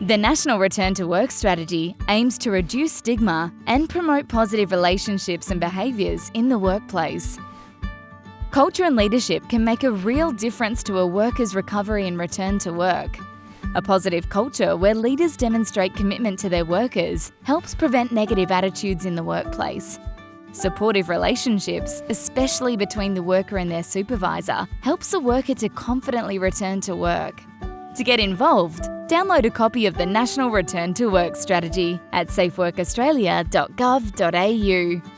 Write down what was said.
The National Return to Work Strategy aims to reduce stigma and promote positive relationships and behaviours in the workplace. Culture and leadership can make a real difference to a worker's recovery and return to work. A positive culture where leaders demonstrate commitment to their workers helps prevent negative attitudes in the workplace. Supportive relationships, especially between the worker and their supervisor, helps the worker to confidently return to work. To get involved, download a copy of the National Return to Work Strategy at safeworkaustralia.gov.au.